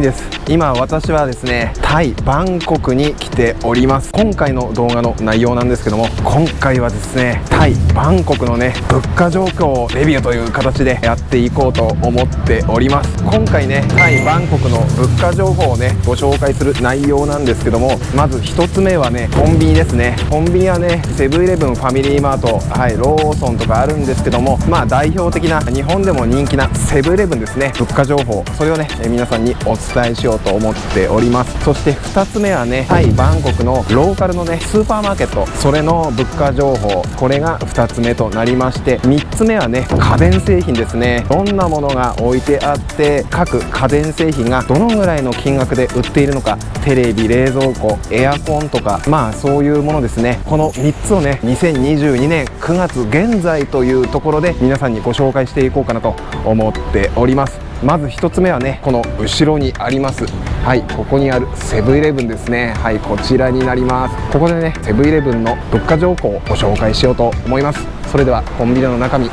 みです今私はですねタイバンコクに来ております。今回の動画の内容なんですけども今回はですねタイバンコクのね物価状況をレビューという形でやっていこうと思っております。今回ねタイバンコクの物価情報をねご紹介する内容なんですけどもまず1つ目はねコンビニですね。コンビニはねセブンイレブンファミリーマートはいローソンとかあるんですけどもまあ代表的な日本でも人気なセブンイレブンですね。物価情報それをね皆さんにお伝えしようと思っております。そして2つ目はねタイバンコクのローカルのねスーパーマーケット。それの物価情報。これが2つ目となりまして3つ目はね家電製品ですね。どんなものが置いてあって各家電製品がどのぐらいの金額で売っているのか。テレビ冷蔵庫エアコンとか。まあそういうものですね。この3つをね2022年9月現在というところで皆さんにご紹介していこうかなと思っておりますまず1つ目はねこの後ろにありますはいここにあるセブンイレブンですね。はいこちらになります。ここでねセブンイレブンの物価情報をご紹介しようと思います。それではコンビニの中身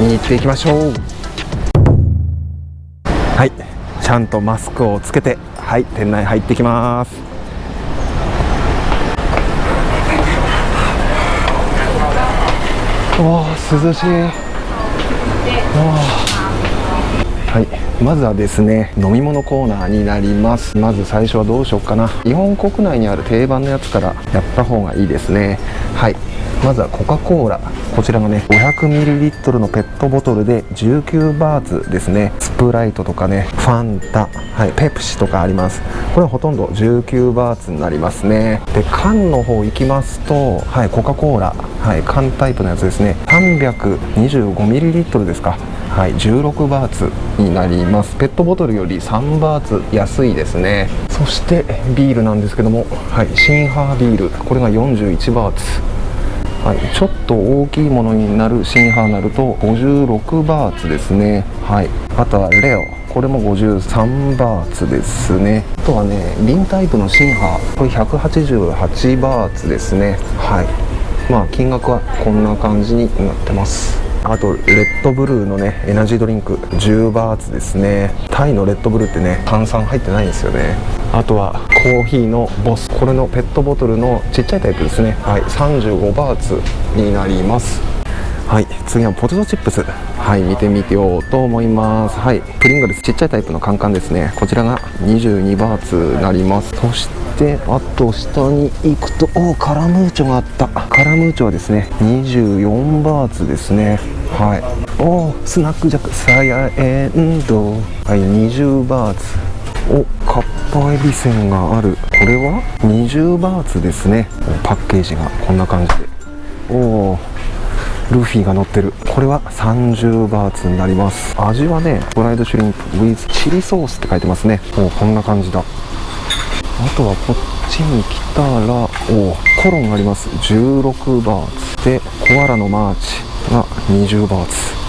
見に行っていきましょう。はいちゃんとマスクをつけてはい店内入ってきます。おー涼しい。はい。まずはですね飲み物コーナーになります。まず最初はどうしようかな。日本国内にある定番のやつからやった方がいいですね。はい。まずはコカ・コーラ。こちらがね 500ml のペットボトルで19バーツですね。スプライトとかねファンタ、はい、ペプシとかあります。これはほとんど19バーツになりますね。で缶の方行きますとはいコカ・コーラ。はい缶タイプのやつですね。325ml ですか。はい16バーツになります。ペットボトルより3バーツ安いですね。そしてビールなんですけどもはいシンハービール。これが41バーツ。はい、ちょっと大きいものになるシンハーになると56バーツですね。はいあとはレオ。これも53バーツですね。あとはね瓶タイプのシンハー。これ188バーツですね。はいまあ金額はこんな感じになってます。あとレッドブルーのねエナジードリンク10バーツですね。タイのレッドブルーってね炭酸入ってないんですよね。あとはコーヒーのボス。これのペットボトルのちっちゃいタイプですね。はい35バーツになります。はい次はポテトチップス。はい見てみてようと思います。はいプリングルスちっちゃいタイプのカンカンですね。こちらが22バーツになります。そしてあと下に行くとおおカラムーチョがあった。カラムーチョはですね24バーツですね。はい。おスナックジャックサヤエンド。はい20バーツ。おかっぱえびせんがある。これは20バーツですね。パッケージがこんな感じで。おおルフィが乗ってる。これは30バーツになります。味はねフライドシュリンプ with チリソースって書いてますね。おこんな感じだ。あとはこっちに来たらおコロンがあります。16バーツ。でコアラのマーチが20バーツ。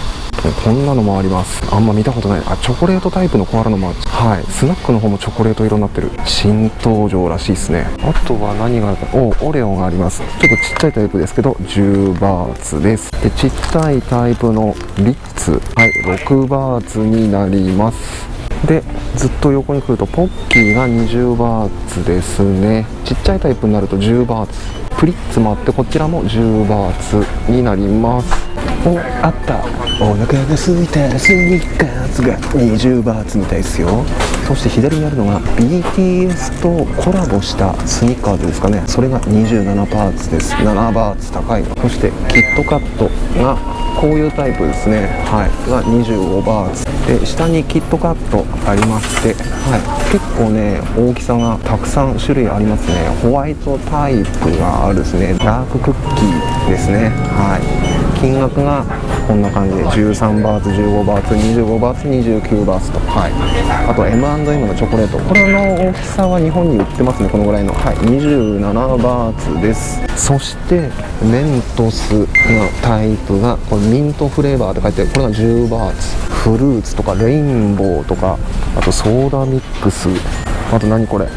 こんなのもあります。あんま見たことない。あチョコレートタイプのコアラのマーチ。はい。スナックの方もチョコレート色になってる。新登場らしいですね。あとは何があるか。おオレオがあります。ちょっとちっちゃいタイプですけど10バーツです。でちっちゃいタイプのリッツ。はい。6バーツになります。でずっと横に来るとポッキーが20バーツですね。ちっちゃいタイプになると10バーツ。プリッツもあってこちらも10バーツになります。おあった。お腹が空いたスニッカーズが20バーツみたいですよ。そして左にあるのが BTS とコラボしたスニッカーズですかね。それが27バーツです。7バーツ高いそしてキットカットがこういうタイプですね。はい。が25バーツ。で下にキットカットありましてはい。結構ね大きさがたくさん種類ありますね。ホワイトタイプがあるですね。ダーククッキーですね。はい。金額がこんな感じで13バーツ15バーツ25バーツ29バーツと。はい。あと M&M のチョコレート。これの大きさは日本に売ってますねこのぐらいの。はい27バーツです。そしてメントスのタイプがこれミントフレーバーって書いてある。これが10バーツ。フルーツとかレインボーとかあとソーダミックス。あと何これ？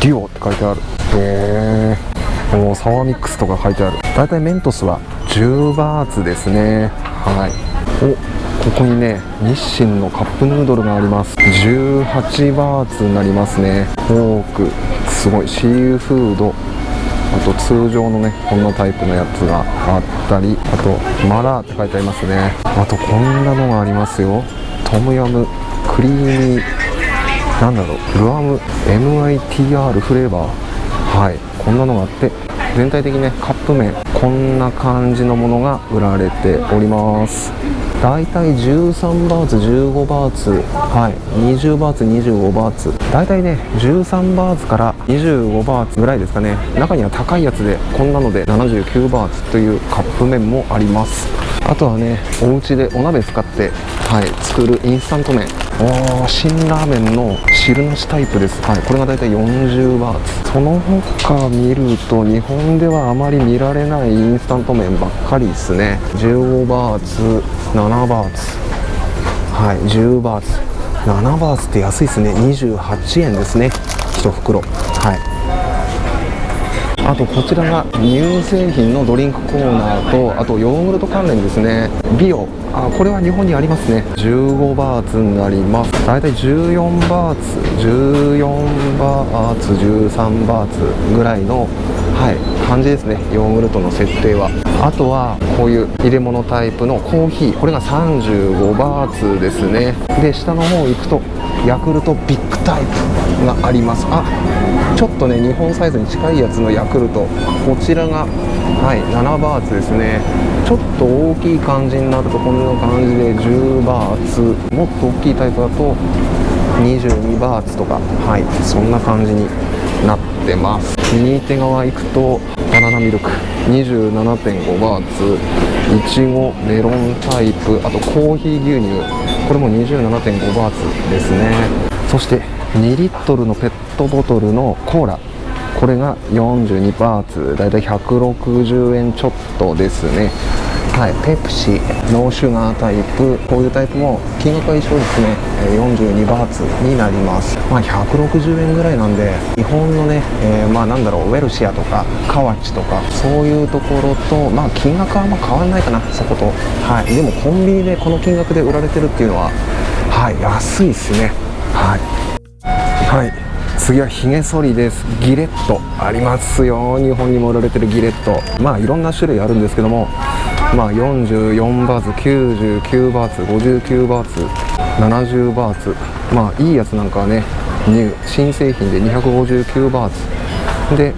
デュオって書いてある。へえおサワーミックスとか書いてある。だいたいメントスは10バーツですね。はい。おここにね日清のカップヌードルがあります。18バーツになりますね。フォーク。すごい。シーフード。あと通常のねこんなタイプのやつがあったり。あとマラーって書いてありますね。あとこんなのがありますよ。トムヤム。クリーミー。なんだろう。ルアム。MITR フレーバー。はい。こんなのがあって。全体的にねカップ麺。こんな感じのものが売られております。だいたい13バーツ15バーツはい20バーツ25バーツ。だいたいね13バーツから25バーツぐらいですかね。中には高いやつでこんなので79バーツというカップ麺もあります。あとはねお家でお鍋使ってはい作るインスタント麺。おー辛ラーメンの汁なしタイプです。はいこれがだいたい40バーツ。その他見ると日本ではあまり見られないインスタント麺ばっかりですね。15バーツ7バーツ。はい10バーツ。7バーツって安いですね。28円ですね。1袋。はい。あとこちらが乳製品のドリンクコーナーとあとヨーグルト関連ですね。ビオ。あこれは日本にありますね。15バーツになります。大体14バーツ14バーツ13バーツぐらいのはい感じですね。ヨーグルトの設定は。あとはこういう入れ物タイプのコーヒー。これが35バーツですね。で下の方行くとヤクルトビッグタイプがあります。あちょっとね日本サイズに近いやつのヤクルト。こちらがはい7バーツですね。ちょっと大きい感じになるとこんな感じで10バーツ。もっと大きいタイプだと22バーツとか。はいそんな感じになってます。右手側行くとバナナミルク。27.5バーツ。いちごメロンタイプ。あとコーヒー牛乳。これも27.5バーツですね。そして2リットルのペットボトルのコーラ。これが42バーツ。だいたい160円ちょっとですね。はいペプシノーシュガータイプこういうタイプも金額は一緒ですね。42バーツになります。まあ160円ぐらいなんで日本のね、えー、まあなんだろうウェルシアとかカワチとかそういうところとまあ金額はあんま変わらないかなそこと。はい。でもコンビニでこの金額で売られてるっていうのははい安いですね。はい。はい。次はヒゲ剃りです。ギレットありますよ。日本にも売られてるギレット。まあいろんな種類あるんですけども。まあ44バーツ99バーツ59バーツ70バーツ。まあいいやつなんかはね新製品で259バーツ。で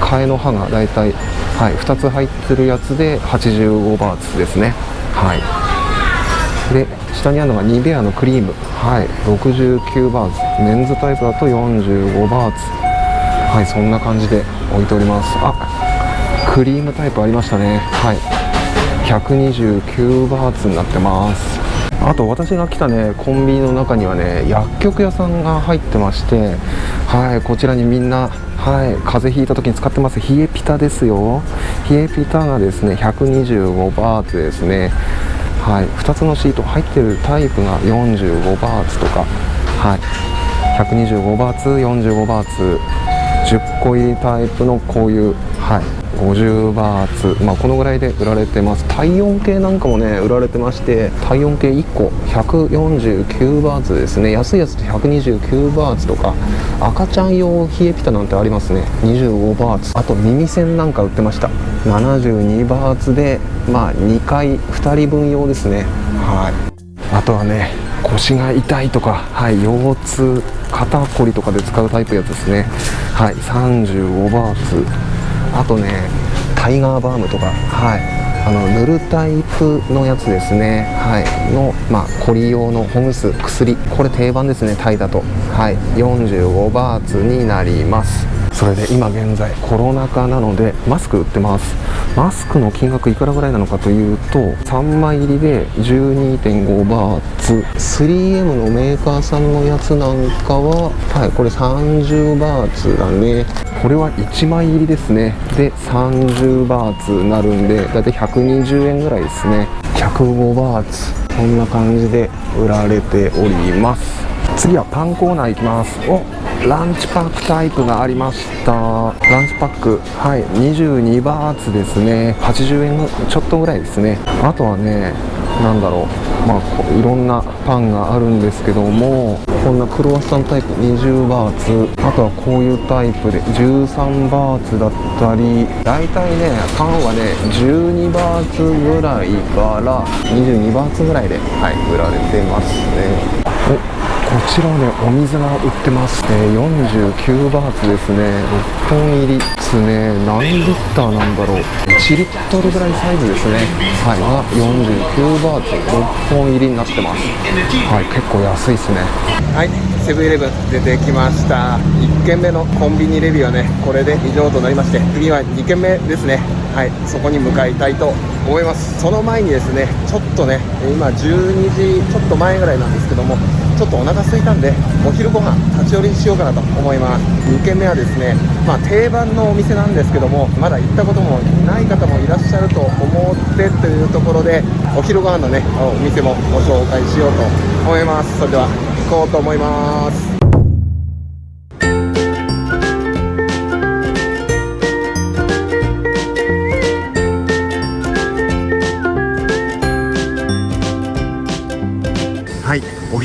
替えの刃がだいたい、はい、2つ入ってるやつで85バーツですね。はい。で下にあるのがニベアのクリーム。はい69バーツ。メンズタイプだと45バーツ。はいそんな感じで置いております。あクリームタイプありましたね。はい。129バーツになってます。あと私が来たねコンビニの中にはね薬局屋さんが入ってましてはいこちらにみんなはい風邪ひいた時に使ってます。冷えピタですよ。冷えピタがですね125バーツですね。はい2つのシート入ってるタイプが45バーツとか。はい125バーツ45バーツ10個入りタイプのこういうはい。50バーツ、まあ、このぐらいで売られてます。体温計なんかもね売られてまして体温計1個149バーツですね。安いやつで129バーツとか赤ちゃん用冷えピタなんてありますね。25バーツ。あと耳栓なんか売ってました。72バーツでまあ2回2人分用ですね。はい。あとはね腰が痛いとか、はい、腰痛肩こりとかで使うタイプやつですね。はい35バーツ。あとねタイガーバームとかはい。あの塗るタイプのやつですね。はい。のまあコリ用のほぐす薬。これ定番ですねタイだと。はい。45バーツになります。それで今現在コロナ禍なのでマスク売ってます。マスクの金額いくらぐらいなのかというと3枚入りで12.5バーツ。3M のメーカーさんのやつなんかははい。これ30バーツだね。これは1枚入りですね。で30バーツなるんでだいたい120円ぐらいですね。105バーツ。こんな感じで売られております。次はパンコーナー行きます。おランチパックタイプがありました。ランチパックはい22バーツですね。80円ちょっとぐらいですね。あとはねなんだろう。まあいろんなパンがあるんですけどもこんなクロワッサンタイプ20バーツ。あとはこういうタイプで13バーツだったり大体ねパンはね12バーツぐらいから22バーツぐらいではい売られてますね。おこちらはねお水が売ってます、え、49バーツですね。6本入り。ですね。何リッターなんだろう。1リットルぐらいサイズですね。はい。が49バーツ6本入りになってます。はい。結構安いですね。はい。セブンイレブン出てきました。1軒目のコンビニレビューはねこれで以上となりまして次は2軒目ですね。はい。そこに向かいたいと思います。その前にですねちょっとね今12時ちょっと前ぐらいなんですけどもちょっとお腹空いたんでお昼ご飯立ち寄りしようかなと思います。2軒目はですねまあ、定番のお店なんですけどもまだ行ったこともない方もいらっしゃると思ってというところでお昼ご飯のねお店もご紹介しようと思います。それでは行こうと思います。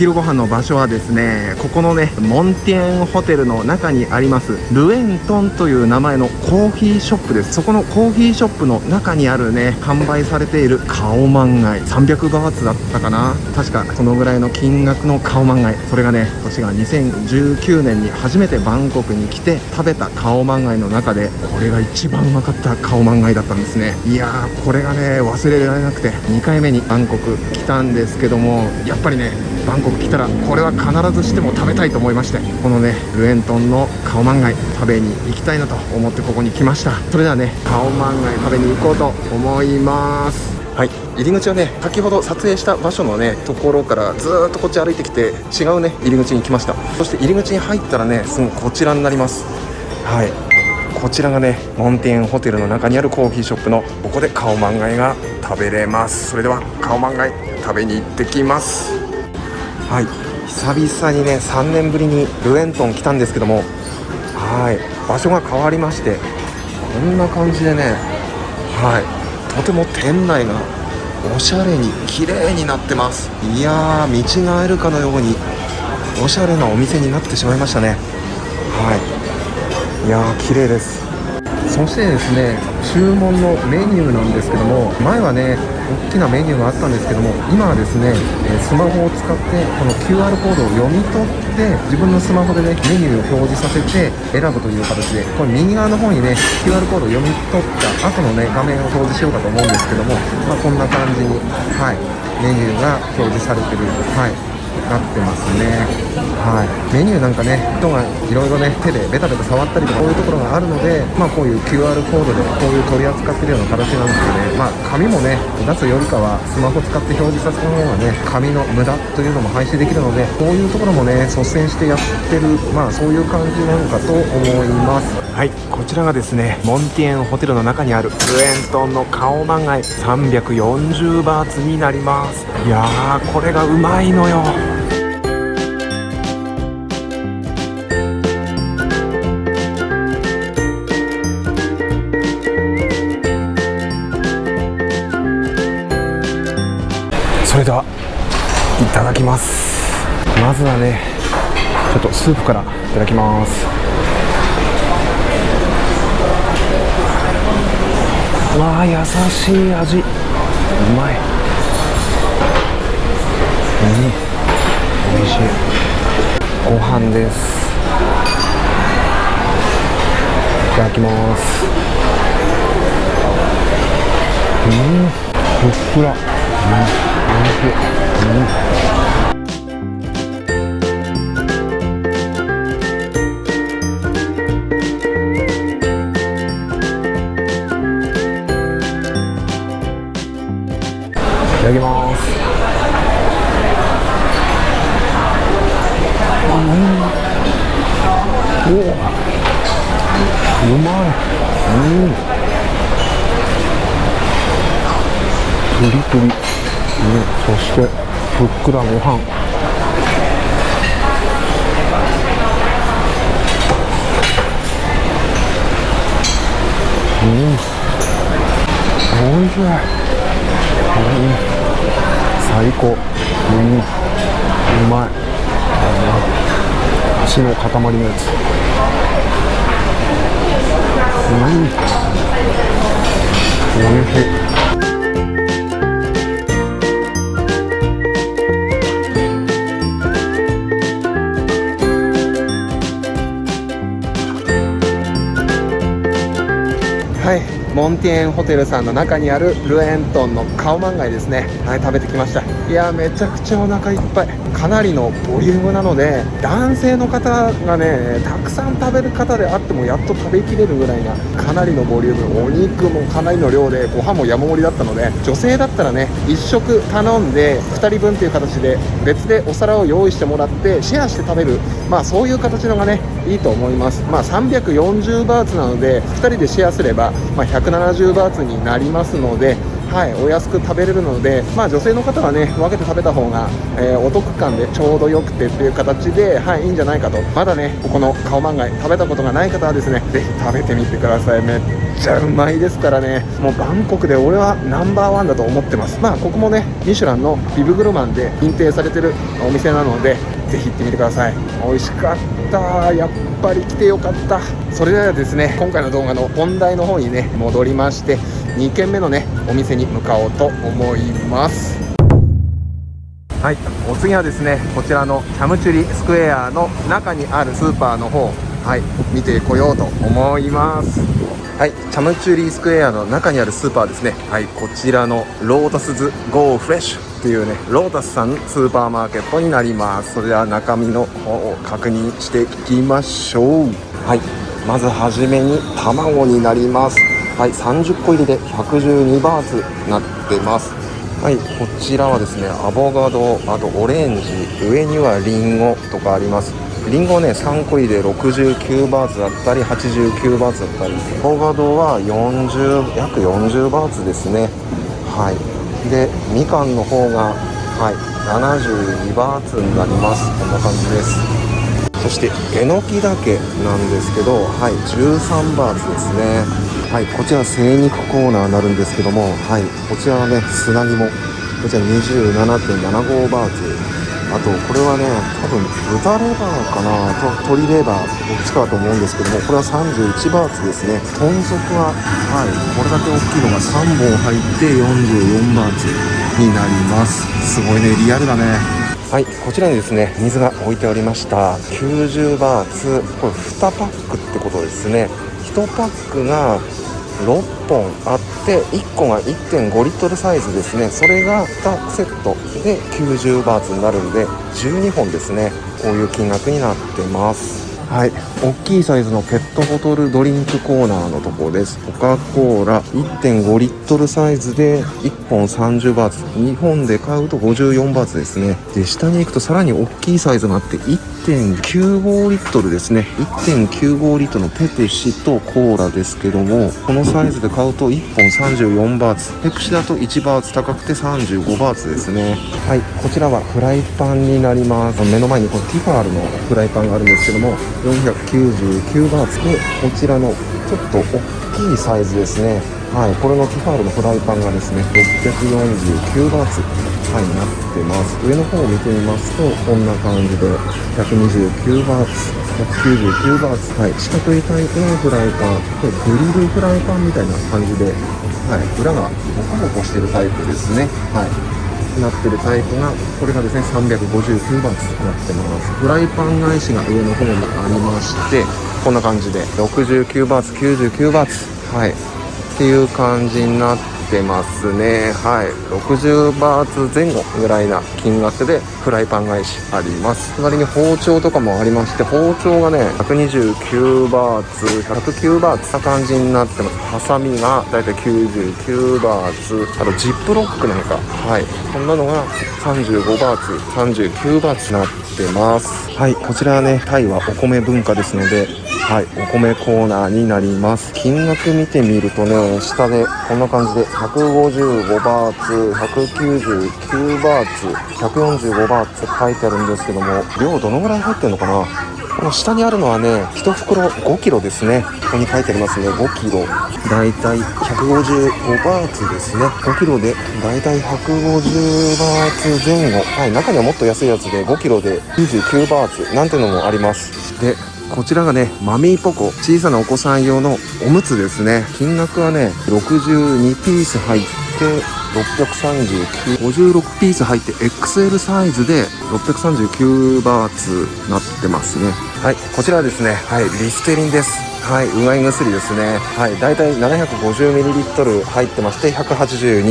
昼ご飯の場所はですねここのねモンティエンホテルの中にありますルエントンという名前のコーヒーショップです。そこのコーヒーショップの中にあるね販売されているカオマンガイ。300バーツだったかな。確かそのぐらいの金額のカオマンガイ。それがね私が2019年に初めてバンコクに来て食べたカオマンガイの中でこれが一番うまかったカオマンガイだったんですね。いやーこれがね忘れられなくて2回目にバンコク来たんですけどもやっぱりねバンコク来たらこれは必ずしても食べたいと思いましてこのねルエントンのカオマンガイ食べに行きたいなと思ってここに来ました。それではねカオマンガイ食べに行こうと思います。はい。入り口はね先ほど撮影した場所のねところからずっとこっち歩いてきて違うね入り口に来ました。そして入り口に入ったらねすぐこちらになります。はい。こちらがねモンティエンホテルの中にあるコーヒーショップのここでカオマンガイが食べれます。それではカオマンガイ食べに行ってきます。はい。久々にね3年ぶりにルエントン来たんですけどもはい。場所が変わりましてこんな感じでねはい。とても店内がおしゃれに綺麗になってます。いやー見違えるかのようにおしゃれなお店になってしまいましたね。はい。いやー綺麗です。そしてですね注文のメニューなんですけども前はね大きなメニューがあったんですけども今はですねスマホを使ってこの QR コードを読み取って自分のスマホでねメニューを表示させて選ぶという形でこれ右側の方にね QR コードを読み取った後のね画面を表示しようかと思うんですけども、まあ、こんな感じにはいメニューが表示されてる。はい。なってますね。はい。メニューなんかね人がいろいろね手でベタベタ触ったりとかこういうところがあるのでまあこういう QR コードでこういう取り扱ってるような形なんですよねまあ紙もね出すよりかはスマホ使って表示させた方がね紙の無駄というのも廃止できるのでこういうところもね率先してやってるまあそういう感じなのかと思います。はい。こちらがですねモンティエンホテルの中にあるルエントンの顔漫画340バーツになります。いやーこれがうまいのよ。まずはねちょっとスープからいただきます。わあ優しい味。うまい。うん。美味しい。ご飯です。いただきます。うん。ふっくら。うん。おいしい、うん。ただきます。うん、おうまい。うん。プリプリ。そしてふっくらご飯うんおいしい、うん最高。うんうまい。血の塊のやつ。うんおいしい。はい。モンティエンホテルさんの中にあるルエントンのカオマンガイですね。はい食べてきました。いやめちゃくちゃお腹いっぱい。かなりのボリュームなので男性の方がねたくさん食べる方であってもやっと食べきれるぐらいなかなりのボリューム。お肉もかなりの量でご飯も山盛りだったので女性だったらね1食頼んで2人分っていう形で別でお皿を用意してもらってシェアして食べる。まあそういう形のがねいいと思います。まあ340バーツなので2人でシェアすれば、まあ、170バーツになりますのではい、お安く食べれるので、まあ、女性の方はね分けて食べた方が、えー、お得感でちょうどよくてっていう形で、はい、いいんじゃないかと。まだねここのカオマンガイ食べたことがない方はですねぜひ食べてみてください。めっちゃうまいですからね。もうバンコクで俺はナンバーワンだと思ってます。まあここもねミシュランのビブグルマンで認定されてるお店なのでぜひ行ってみてください。美味しかった。やっぱり来てよかった。それではですね今回の動画の本題の方にね戻りまして2軒目のねお店に向かおうと思います。はいお次はですねこちらのキャムチュリスクエアの中にあるスーパーの方はい見てこようと思います。はいチャムチュリースクエアの中にあるスーパーですね。はいこちらのロータスズゴーフレッシュっていうねロータスさんスーパーマーケットになります。それでは中身の方を確認していきましょう。はい。まずはじめに卵になります。はい。30個入りで112バーツなってます。はい。こちらはですねアボカドあとオレンジ上にはリンゴとかあります。リンゴね3個入りで69バーツだったり89バーツだったり。アボカドは40約40バーツですね。はい。でみかんの方がはい72バーツになります。こんな感じです。そしてえのきだけなんですけどはい13バーツですね。はいこちら精肉コーナーになるんですけどもはいこちらはね砂肝。こちら27.75バーツ。あとこれはね多分豚レバーかな。と鶏レバーどっちかだと思うんですけどもこれは31バーツですね。豚足ははいこれだけ大きいのが3本入って44バーツになります。すごいねリアルだね。はいこちらにですね水が置いておりました。90バーツ。これ2パックってことですね。1パックが6本あって1個が1.5リットルサイズですね。それが2セットで90バーツになるんで12本ですね。こういう金額になってます。はい。大きいサイズのペットボトルドリンクコーナーのとこです。コカ・コーラ1.5リットルサイズで1本30バーツ。日本で買うと54バーツですね。で下に行くとさらに大きいサイズがあって1.95リットルですね。1.95リットルのペプシとコーラですけどもこのサイズで買うと1本34バーツ。ペプシだと1バーツ高くて35バーツですね。はい。こちらはフライパンになります。目の前にこのティファールのフライパンがあるんですけども499バーツでこちらのちょっと大きいサイズですね。はい。これのティファールのフライパンがですね649バーツ。はいなってます。上の方を見てみますとこんな感じで129バーツ199バーツ。はい。四角いタイプのフライパンこれグリルフライパンみたいな感じではい。裏がボコボコしてるタイプですね。はい。なってるタイプがこれがですね359バーツになってます。フライパン返しが上の方にありましてこんな感じで69バーツ99バーツはい。っていう感じになっててますね。はい。60バーツ前後ぐらいな金額でフライパン返しあります。隣に包丁とかもありまして包丁がね129バーツ109バーツな感じになってます。ハサミがだいたい99バーツあとジップロックなんか。はい。こんなのが35バーツ39バーツになってます。はい。こちらはねタイはお米文化ですのではい。お米コーナーになります。金額見てみるとね下でこんな感じで155バーツ199バーツ145バーツ書いてあるんですけども量どのぐらい入ってるのかな？この下にあるのはね1袋5キロですね。ここに書いてありますね。5キロ。だいたい155バーツですね。5キロでだいたい150バーツ前後。はい中にはもっと安いやつで5キロで99バーツなんてのもあります。でこちらがねマミーポコ。小さなお子さん用のおむつですね。金額はね62ピース入って63956ピース入って XL サイズで639バーツなってますね。はいこちらはですねはいリステリンです。はいうがい薬ですね。はいだいたい 750ml 入ってまして182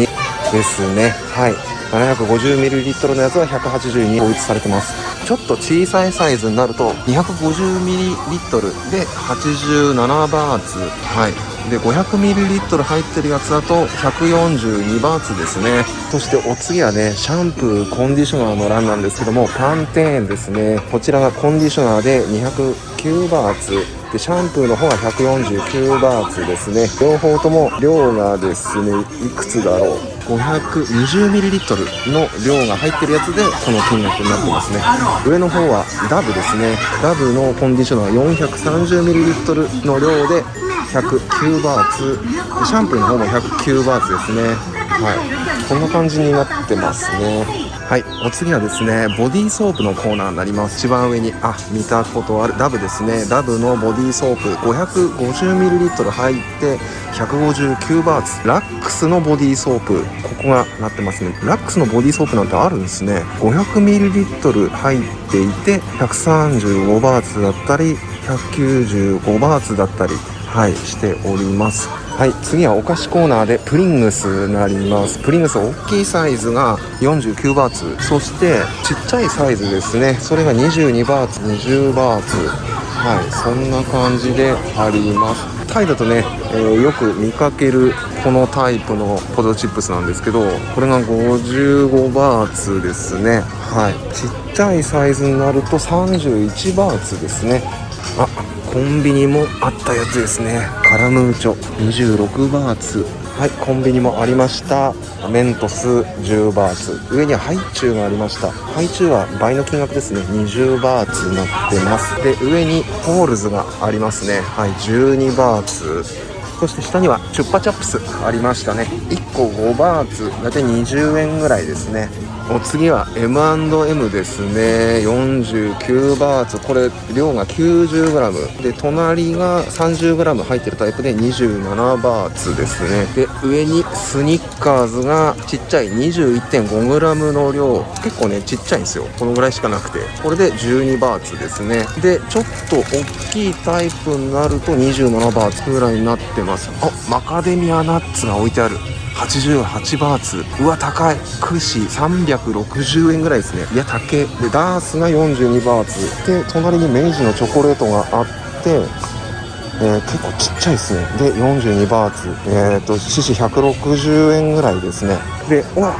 ですね。はい 750ml のやつは182統一されてますちょっと小さいサイズになると 250ml で87バーツ。はい。で 500ml 入ってるやつだと142バーツですね。そしてお次はねシャンプーコンディショナーの欄なんですけどもパンテーンですね。こちらがコンディショナーで209バーツ。でシャンプーの方は149バーツですね。両方とも量がですねいくつだろう。520ml の量が入ってるやつでこの金額になってますね。上の方はダブですね。ダブのコンディショナー430ミリリットルの量で109バーツ。シャンプーの方も109バーツですね。はい。こんな感じになってますね。はいお次はですねボディーソープのコーナーになります。一番上にあ見たことある。ダブですね。ダブのボディーソープ 550ml 入って159バーツ。ラックスのボディーソープここがなってますね。ラックスのボディーソープなんてあるんですね。500ml 入っていて135バーツだったり195バーツだったりはいしております。はい次はお菓子コーナーでプリングスになります。プリングス大きいサイズが49バーツ。そしてちっちゃいサイズですね。それが22バーツ。20バーツ。はいそんな感じであります。タイだとね、えー、よく見かけるこのタイプのポテトチップスなんですけどこれが55バーツですね。はいちっちゃいサイズになると31バーツですね。あコンビニもあったやつですね。カラムーチョ26バーツ。はいコンビニもありました。メントス10バーツ。上にはハイチュウがありました。ハイチュウは倍の金額ですね。20バーツになってます。で上にホールズがありますね。はい12バーツ。そして下にはチュッパチャップスありましたね。1個5バーツ大体20円ぐらいですねお次は M&M ですね。49バーツ。これ量が 90g で隣が 30g 入ってるタイプで27バーツですね。で上にスニッカーズがちっちゃい 21.5g の量。結構ねちっちゃいんですよ。このぐらいしかなくて。これで12バーツですね。でちょっと大きいタイプになると27バーツぐらいになってます。あマカデミアナッツが置いてある。88バーツ。うわ高い。串360円ぐらいですね。いや高えでダースが42バーツ。で隣に明治のチョコレートがあってえー、結構ちっちゃいですね。で42バーツ。えっ、ー、と獅子160円ぐらいですね。でうわ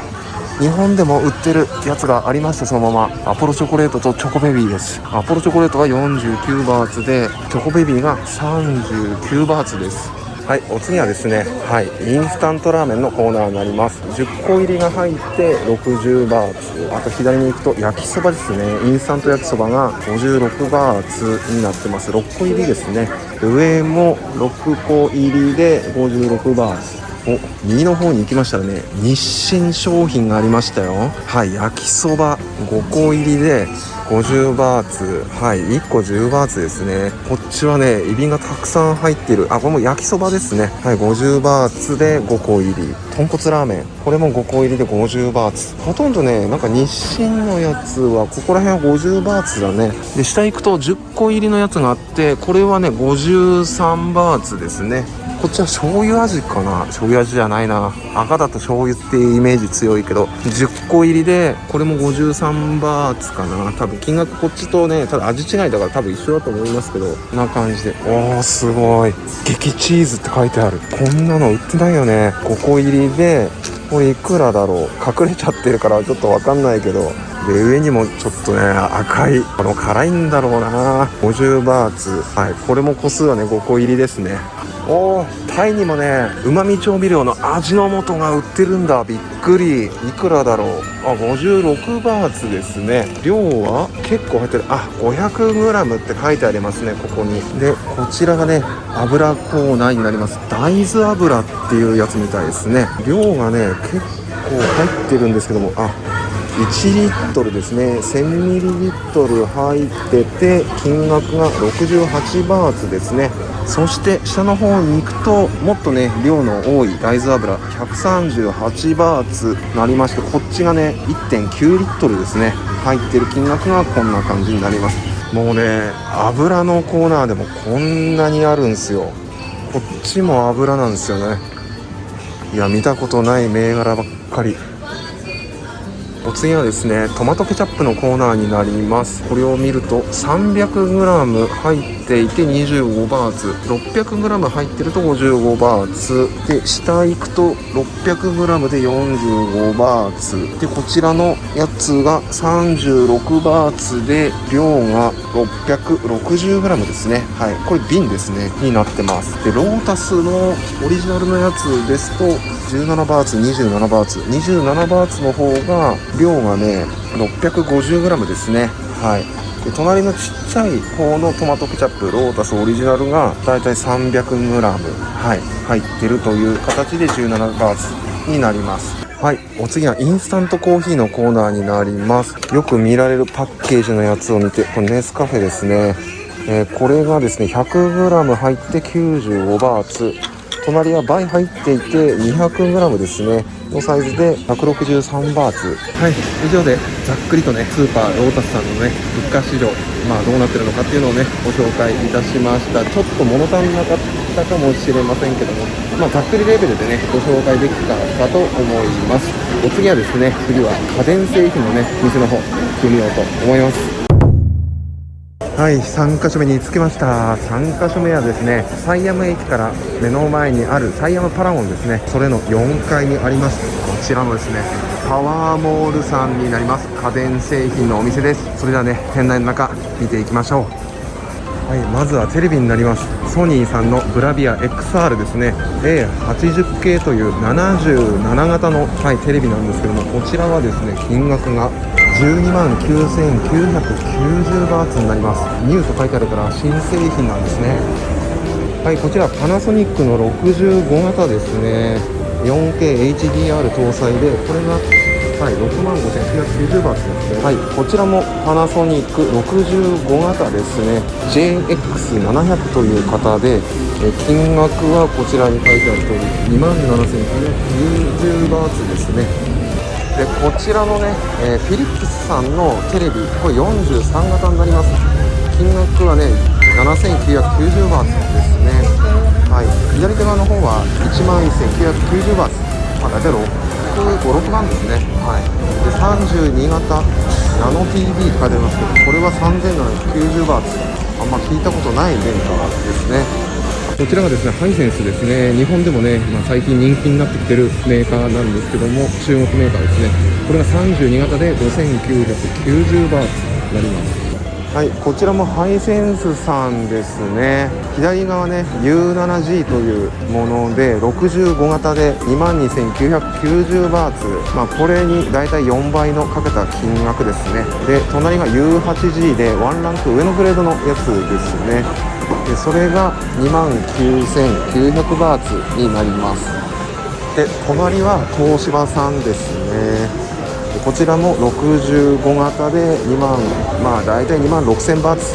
日本でも売ってるやつがありましたそのまま。アポロチョコレートとチョコベビーです。アポロチョコレートが49バーツでチョコベビーが39バーツです。はいお次はですねはいインスタントラーメンのコーナーになります。10個入りが入って60バーツ。あと左に行くと焼きそばですね。インスタント焼きそばが56バーツになってます。6個入りですね。上も6個入りで56バーツ。お右の方に行きましたらね。日清商品がありましたよ。はい焼きそば5個入りで50バーツ。はい1個10バーツですね。こっちはねエビがたくさん入ってる。あこれも焼きそばですね。はい50バーツで5個入り。豚骨ラーメン。これも5個入りで50バーツ。ほとんどねなんか日清のやつはここら辺は50バーツだね。で下行くと10個入りのやつがあってこれはね53バーツですね。こっちは醤油味かな。醤油味じゃないな。赤だと醤油っていうイメージ強いけど10個入りでこれも53バーツかな。多分金額こっちとねただ味違いだから多分一緒だと思いますけどこんな感じで。おーすごい。激チーズって書いてある。こんなの売ってないよね。5個入りでこれいくらだろう。隠れちゃってるからちょっとわかんないけど。で上にもちょっとね赤いこの辛いんだろうな。50バーツ。はいこれも個数はね5個入りですね。おタイにもねうまみ調味料の味の素が売ってるんだ。びっくり。いくらだろう。あ56バーツですね。量は結構入ってる。あ 500g って書いてありますねここに。でこちらがね油コーナーになります。大豆油っていうやつみたいですね。量がね結構入ってるんですけども。あ1リットルですね。1000ミリリットル入ってて金額が68バーツですね。そして下の方に行くともっとね量の多い大豆油138バーツなりましてこっちがね1.9リットルですね。入ってる金額がこんな感じになります。もうね油のコーナーでもこんなにあるんですよ。こっちも油なんですよね。いや見たことない銘柄ばっかり。お次はですねトマトケチャップのコーナーになります。これを見ると 300g 入っていて25バーツ。600g 入ってると55バーツ。で下行くと 600g で45バーツ。でこちらのやつが36バーツで量が 660g ですね。はい。これ瓶ですね。になってます。でロータスのオリジナルのやつですと17バーツ27バーツ。27バーツの方が量がね 650g ですね。はい。で隣のちっちゃい方のトマトケチャップロータスオリジナルがだいたい 300g、はい、入ってるという形で17バーツになります。はい。お次はインスタントコーヒーのコーナーになります。よく見られるパッケージのやつを見てこれネスカフェですね、えー、これがですね 100g 入って95バーツ。隣は倍入っていて 200g ですね。のサイズで163バーツ。はい。以上でざっくりとねスーパーロータスさんのね物価市場まあどうなってるのかっていうのをねご紹介いたしました。ちょっと物足んなかったかもしれませんけどもまあざっくりレベルでねご紹介できたかと思います。お次はですね次は家電製品のね店の方行ってみようと思います。はい3カ所目に着きました。3カ所目はですねサイアム駅から目の前にあるサイアムパラゴンですね。それの4階にあります。こちらのですねパワーモールさんになります。家電製品のお店です。それではね店内の中見ていきましょう。はいまずはテレビになります。ソニーさんのブラビア XR ですね。A80K という77型の、はい、テレビなんですけどもこちらはですね金額が12万9990バーツになります。ニューと書いてあるから新製品なんですね。はいこちらパナソニックの65型ですね。4K HDR 搭載でこれがはい6万5990バーツですね。はいこちらもパナソニック65型ですね。JX700 という型でえ金額はこちらに書いてある通り2万7990バーツですね。でこちらのね、えー、フィリップスさんのテレビこれ43型になります。金額はね7990バーツですね。はい。左手側の方は1万1990バーツ。まあ大体656万ですね。はい。で32型ナノ TV って書いてありますけどこれは3790バーツ。あんま聞いたことないメーカーですね。こちらがですねハイセンスですね。日本でもね、まあ、最近人気になってきてるメーカーなんですけども中国メーカーですね。これが32型で5990バーツになります。はい、こちらもハイセンスさんですね。左側ね U7G というもので65型で22,990バーツ。まあこれにだいたい4倍のかけた金額ですね。で隣が U8G でワンランク上のグレードのやつですね。でそれが2万9900バーツになります。で隣は東芝さんですね。こちらも65型で2万まあ大体2万6000バーツ。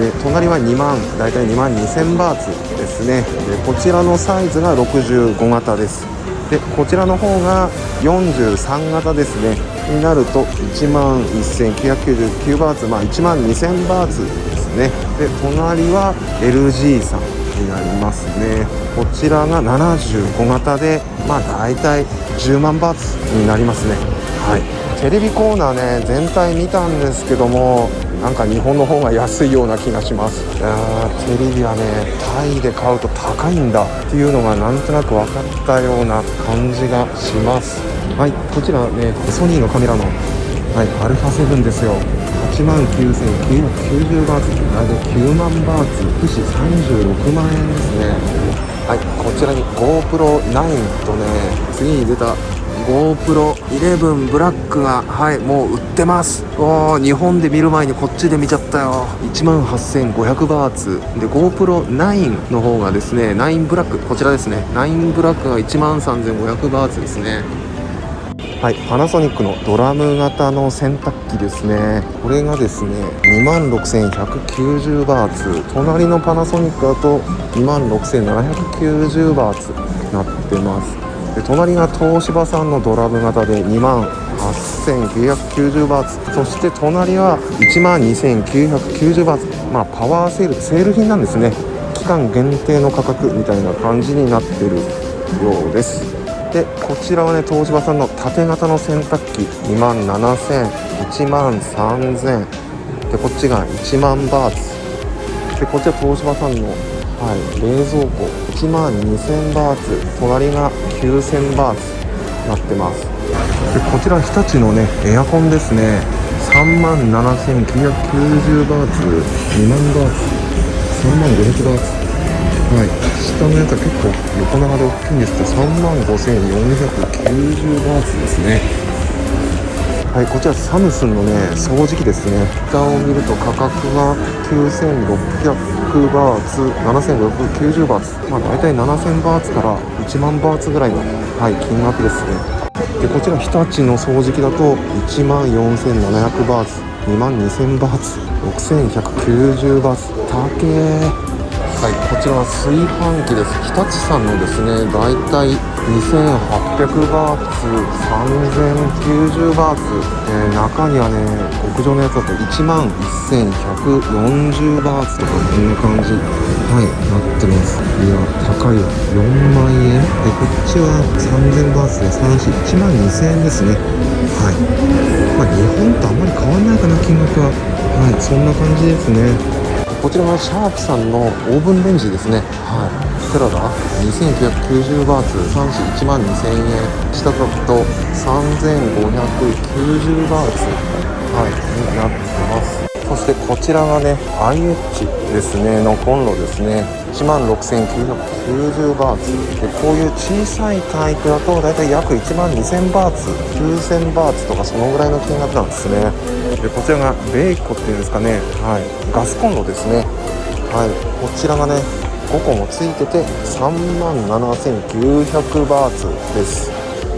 で隣は2万大体2万2000バーツですね。でこちらのサイズが65型です。でこちらの方が43型ですね。になると1万1999バーツまあ1万2000バーツね。で隣は LG さんになりますね。こちらが75型でまあ大体10万バーツになりますね。はい。テレビコーナーね全体見たんですけどもなんか日本の方が安いような気がします。いやテレビはねタイで買うと高いんだっていうのがなんとなく分かったような感じがします。はい。こちらねソニーのカメラのはいアルファ7ですよ。8万9990バーツ大体9万バーツ不死36万円ですね。はいこちらに GoPro9 とね次に出た GoPro11 ブラックがはいもう売ってます。おー日本で見る前にこっちで見ちゃったよ。1万8500バーツ。で GoPro9 の方がですね9ブラックこちらですね。9ブラックが1万3500バーツですね。はい、パナソニックのドラム型の洗濯機ですね。これがですね26,190バーツ。隣のパナソニックだと26,790バーツなってます。で隣が東芝さんのドラム型で2万8990バーツ。そして隣は1万2990バーツ。まあパワーセールセール品なんですね。期間限定の価格みたいな感じになってるようです。でこちらはね東芝さんの縦型の洗濯機2万7000 1万3000でこっちが1万バーツ。でこちら東芝さんの、はい、冷蔵庫。1万2000バーツ。隣が9000バーツなってます。でこちら日立のねエアコンですね。3万7990バーツ。2万バーツ。3万500バーツ。はい、下のやつは結構横長で大きいんですけど3万5490バーツですね。はいこちらサムスンのね掃除機ですね。蓋を見ると価格が9600バーツ7590バーツ。まあ大体7000バーツから1万バーツぐらいの、はい、金額ですね。でこちら日立の掃除機だと1万4700バーツ2万2000バーツ6190バーツ。高えはい、こちらは炊飯器です。日立さんのですねだいたい2800バーツ3090バーツ、えー、中にはね極上のやつだと1万1140バーツとかこんな感じ。はいなってます。いや高いわ。4万円？でこっちは3000バーツで31万2000円ですね。はい。まあ日本とあんまり変わんないかな金額は。はいそんな感じですね。こちらはシャープさんのオーブンレンジですね。はい。いくらだ2990バーツ31万2000円。下書くと3590バーツ。はい。になってます。そしてこちらがね IH ですね。のコンロですね。1万6990バーツ。でこういう小さいタイプだとだいたい約1万2000バーツ9000バーツとかそのぐらいの金額なんですね。でこちらがベイコっていうんですかね。はい。ガスコンロですね。はい。こちらがね5個もついてて3万7900バーツです。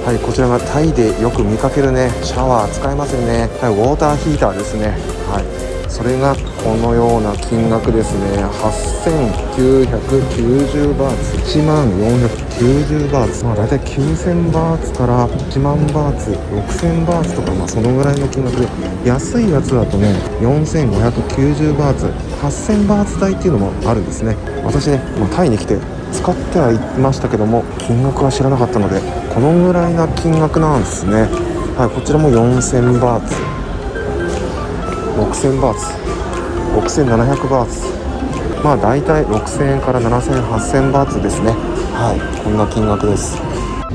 はい。こちらがタイでよく見かけるねシャワー使えますよね。はい。ウォーターヒーターですね。それがこのような金額ですね。8990バーツ。1万490バーツ。まあ大体9000バーツから1万バーツ6000バーツとかまあそのぐらいの金額で。安いやつだとね4590バーツ。8000バーツ台っていうのもあるんですね。私ね、まあ、タイに来て使ってはいましたけども金額は知らなかったのでこのぐらいな金額なんですね。はいこちらも4000バーツ。6000バーツ。6700バーツ。まあ大体6000円から7000 8000バーツですね。はい。こんな金額です。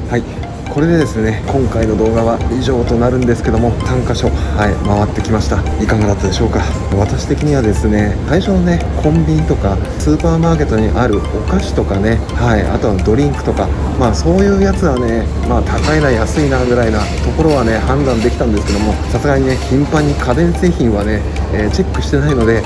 はい。これでですね今回の動画は以上となるんですけども3箇所はい回ってきました。いかがだったでしょうか？私的にはですね最初のねコンビニとかスーパーマーケットにあるお菓子とかねはいあとはドリンクとかまあそういうやつはねまあ高いな安いなぐらいなところはね判断できたんですけどもさすがにね頻繁に家電製品はね、えー、チェックしてないので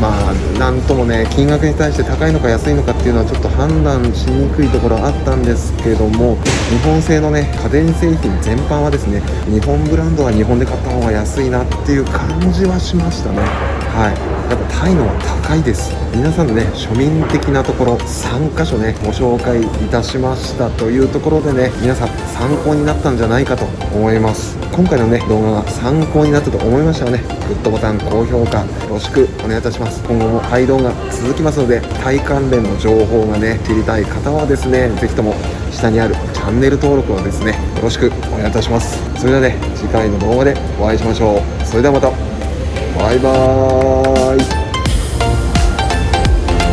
まあなんともね金額に対して高いのか安いのかっていうのはちょっと判断しにくいところあったんですけども日本製のね家電製品全般はですね日本ブランドは日本で買った方が安いなっていう感じはしましたね。はい。やっぱタイのは高いです。皆さんのね庶民的なところ3箇所ねご紹介いたしましたというところでね皆さん参考になったんじゃないかと思います。今回のね動画が参考になったと思いましたらねグッドボタン高評価よろしくお願いいたします。今後もタイ動画続きますのでタイ関連の情報がね知りたい方はですね是非とも下にあるチャンネル登録をですねよろしくお願いいたします。それではね次回の動画でお会いしましょう。それではまた。バイバーイ。